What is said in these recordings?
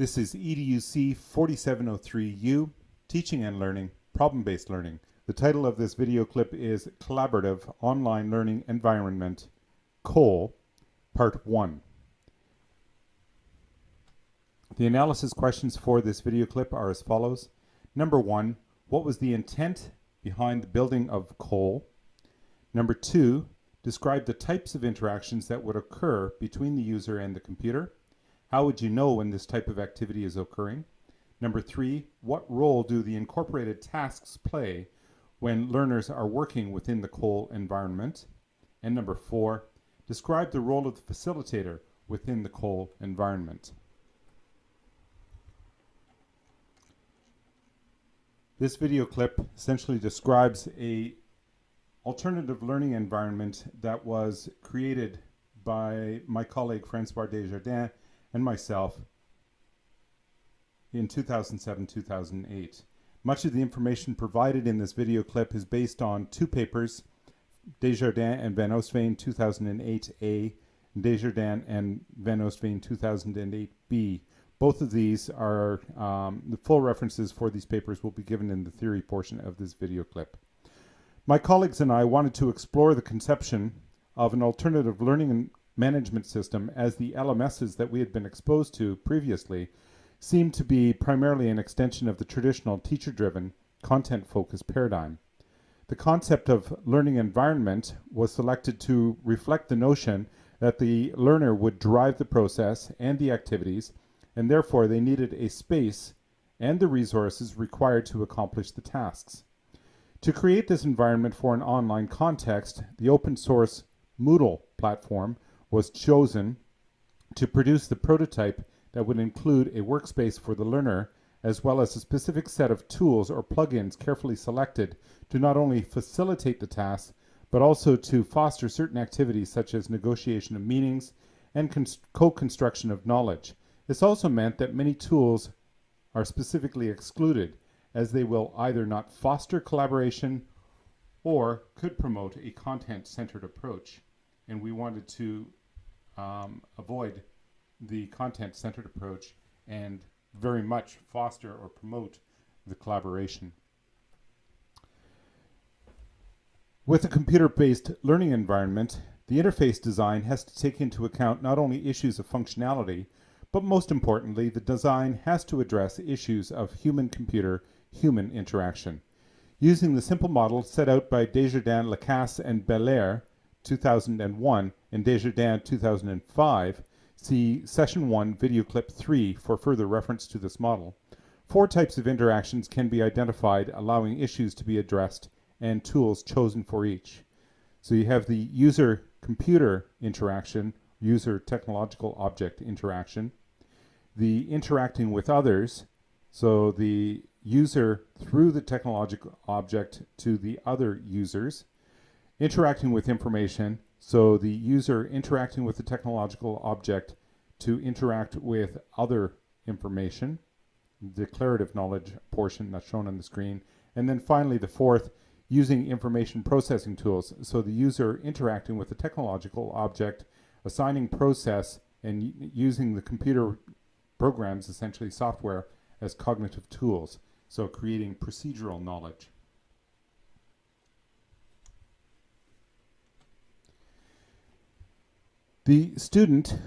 This is EDUC 4703U, Teaching and Learning, Problem-Based Learning. The title of this video clip is Collaborative Online Learning Environment, COLE, Part 1. The analysis questions for this video clip are as follows. Number one, what was the intent behind the building of COLE? Number two, describe the types of interactions that would occur between the user and the computer. How would you know when this type of activity is occurring? Number three, what role do the incorporated tasks play when learners are working within the COLE environment? And number four, describe the role of the facilitator within the COLE environment. This video clip essentially describes a alternative learning environment that was created by my colleague Francois Desjardins and myself in 2007-2008. Much of the information provided in this video clip is based on two papers, Desjardins and Van Oostveen 2008A, Desjardins and Van Oostveen 2008B, both of these are, um, the full references for these papers will be given in the theory portion of this video clip. My colleagues and I wanted to explore the conception of an alternative learning and management system as the LMSs that we had been exposed to previously seemed to be primarily an extension of the traditional teacher-driven, content-focused paradigm. The concept of learning environment was selected to reflect the notion that the learner would drive the process and the activities and therefore they needed a space and the resources required to accomplish the tasks. To create this environment for an online context, the open source Moodle platform was chosen to produce the prototype that would include a workspace for the learner as well as a specific set of tools or plugins carefully selected to not only facilitate the task but also to foster certain activities such as negotiation of meanings and co-construction of knowledge. This also meant that many tools are specifically excluded as they will either not foster collaboration or could promote a content-centered approach. And we wanted to um, avoid the content-centered approach and very much foster or promote the collaboration. With a computer-based learning environment, the interface design has to take into account not only issues of functionality, but most importantly, the design has to address issues of human-computer, human interaction. Using the simple model set out by Desjardins, Lacasse, and Belair 2001 and Desjardins 2005, see Session 1, Video Clip 3 for further reference to this model. Four types of interactions can be identified, allowing issues to be addressed and tools chosen for each. So you have the user-computer interaction, user-technological object interaction, the interacting with others, so the user through the technological object to the other users, interacting with information, so the user interacting with the technological object to interact with other information, declarative knowledge portion that's shown on the screen, and then finally the fourth, using information processing tools, so the user interacting with the technological object, assigning process, and using the computer programs, essentially software, as cognitive tools, so creating procedural knowledge. The student,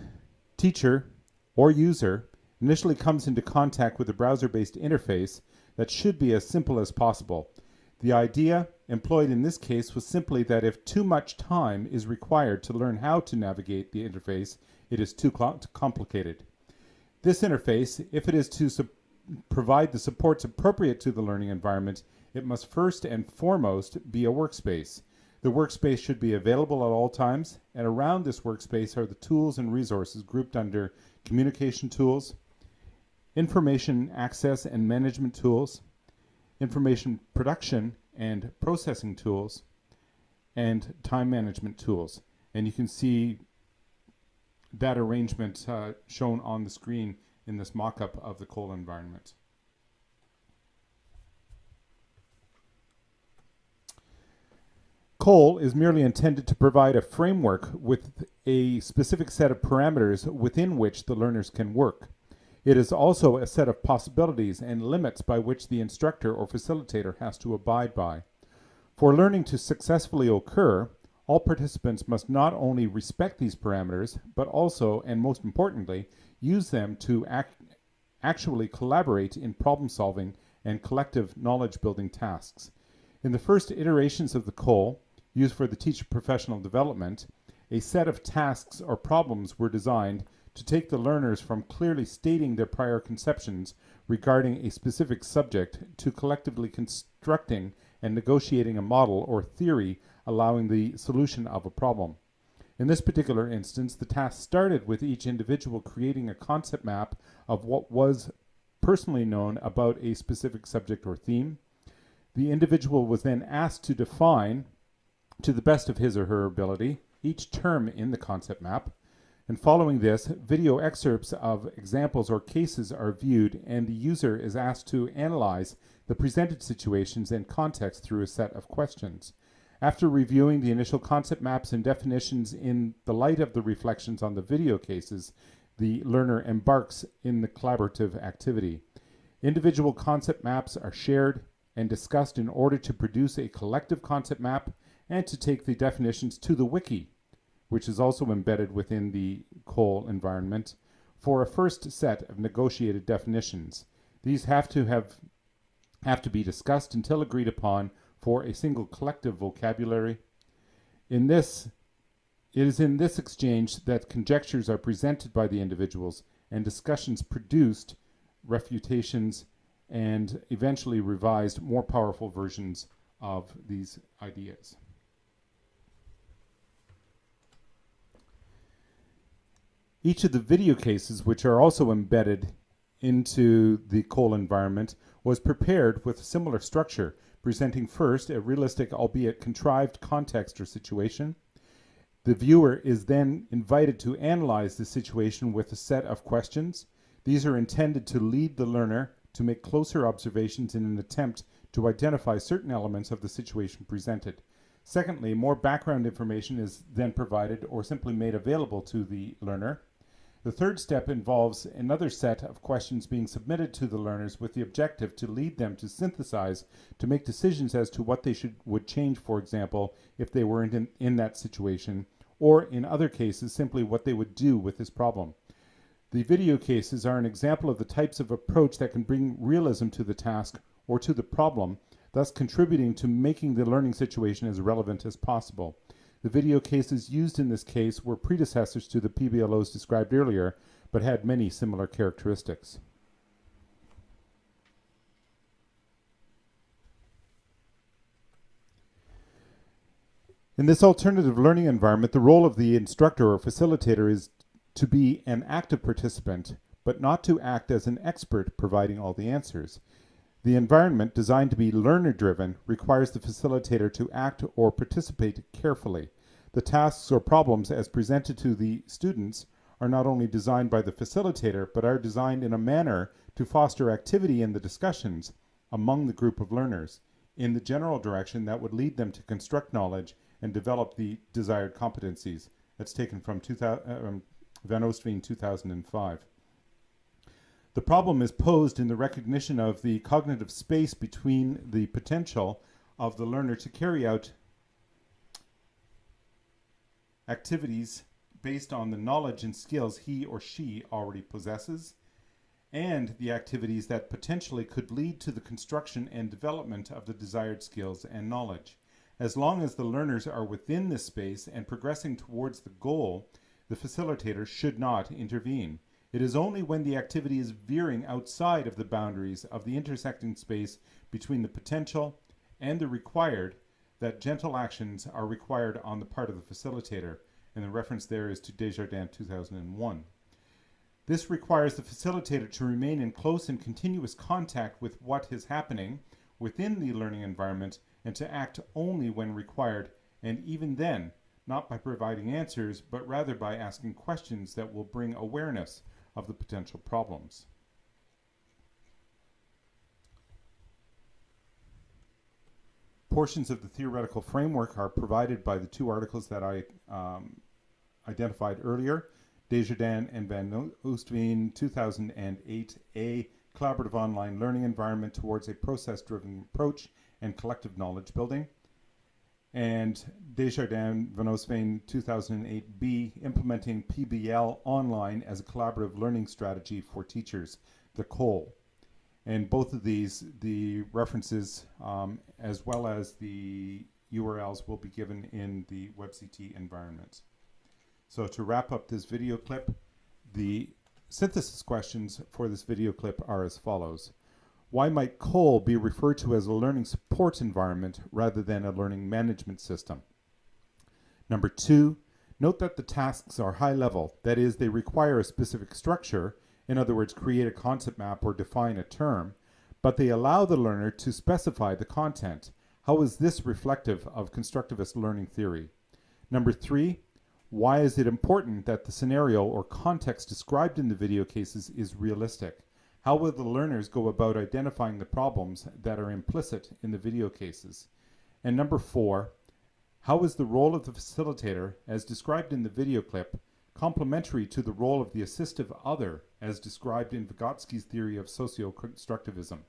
teacher, or user initially comes into contact with a browser-based interface that should be as simple as possible. The idea employed in this case was simply that if too much time is required to learn how to navigate the interface, it is too complicated. This interface, if it is to provide the supports appropriate to the learning environment, it must first and foremost be a workspace. The workspace should be available at all times, and around this workspace are the tools and resources grouped under communication tools, information access and management tools, information production and processing tools, and time management tools. And you can see that arrangement uh, shown on the screen in this mock-up of the COLE environment. COLE is merely intended to provide a framework with a specific set of parameters within which the learners can work. It is also a set of possibilities and limits by which the instructor or facilitator has to abide by. For learning to successfully occur, all participants must not only respect these parameters, but also, and most importantly, use them to act, actually collaborate in problem solving and collective knowledge building tasks. In the first iterations of the COLE, used for the teacher professional development, a set of tasks or problems were designed to take the learners from clearly stating their prior conceptions regarding a specific subject to collectively constructing and negotiating a model or theory allowing the solution of a problem. In this particular instance, the task started with each individual creating a concept map of what was personally known about a specific subject or theme. The individual was then asked to define, to the best of his or her ability, each term in the concept map. And following this, video excerpts of examples or cases are viewed and the user is asked to analyze the presented situations and context through a set of questions. After reviewing the initial concept maps and definitions in the light of the reflections on the video cases, the learner embarks in the collaborative activity. Individual concept maps are shared and discussed in order to produce a collective concept map and to take the definitions to the wiki, which is also embedded within the COLE environment, for a first set of negotiated definitions. These have to have have to be discussed until agreed upon for a single collective vocabulary. In this, it is in this exchange that conjectures are presented by the individuals and discussions produced, refutations, and eventually revised more powerful versions of these ideas. Each of the video cases, which are also embedded into the COLE environment, was prepared with a similar structure presenting first a realistic, albeit contrived context or situation. The viewer is then invited to analyze the situation with a set of questions. These are intended to lead the learner to make closer observations in an attempt to identify certain elements of the situation presented. Secondly, more background information is then provided or simply made available to the learner. The third step involves another set of questions being submitted to the learners with the objective to lead them to synthesize, to make decisions as to what they should would change, for example, if they were in, in that situation, or in other cases, simply what they would do with this problem. The video cases are an example of the types of approach that can bring realism to the task or to the problem, thus contributing to making the learning situation as relevant as possible. The video cases used in this case were predecessors to the PBLOs described earlier, but had many similar characteristics. In this alternative learning environment, the role of the instructor or facilitator is to be an active participant, but not to act as an expert providing all the answers. The environment, designed to be learner-driven, requires the facilitator to act or participate carefully. The tasks or problems as presented to the students are not only designed by the facilitator, but are designed in a manner to foster activity in the discussions among the group of learners in the general direction that would lead them to construct knowledge and develop the desired competencies. That's taken from 2000, um, Van Oostveen 2005. The problem is posed in the recognition of the cognitive space between the potential of the learner to carry out activities based on the knowledge and skills he or she already possesses and the activities that potentially could lead to the construction and development of the desired skills and knowledge. As long as the learners are within this space and progressing towards the goal, the facilitator should not intervene. It is only when the activity is veering outside of the boundaries of the intersecting space between the potential and the required that gentle actions are required on the part of the facilitator, and the reference there is to Desjardins 2001. This requires the facilitator to remain in close and continuous contact with what is happening within the learning environment and to act only when required, and even then, not by providing answers, but rather by asking questions that will bring awareness of the potential problems. Portions of the theoretical framework are provided by the two articles that I um, identified earlier. Desjardins and Van Oostveen 2008 A Collaborative Online Learning Environment Towards a Process Driven Approach and Collective Knowledge Building. And Desjardins Van Oostveen 2008 B Implementing PBL Online as a Collaborative Learning Strategy for Teachers, the COLE. And both of these, the references um, as well as the URLs will be given in the WebCT environment. So to wrap up this video clip, the synthesis questions for this video clip are as follows. Why might COLE be referred to as a learning support environment rather than a learning management system? Number two, note that the tasks are high level, that is, they require a specific structure, in other words, create a concept map or define a term, but they allow the learner to specify the content. How is this reflective of constructivist learning theory? Number three, why is it important that the scenario or context described in the video cases is realistic? How will the learners go about identifying the problems that are implicit in the video cases? And number four, how is the role of the facilitator, as described in the video clip, complementary to the role of the assistive other, as described in Vygotsky's theory of socio-constructivism?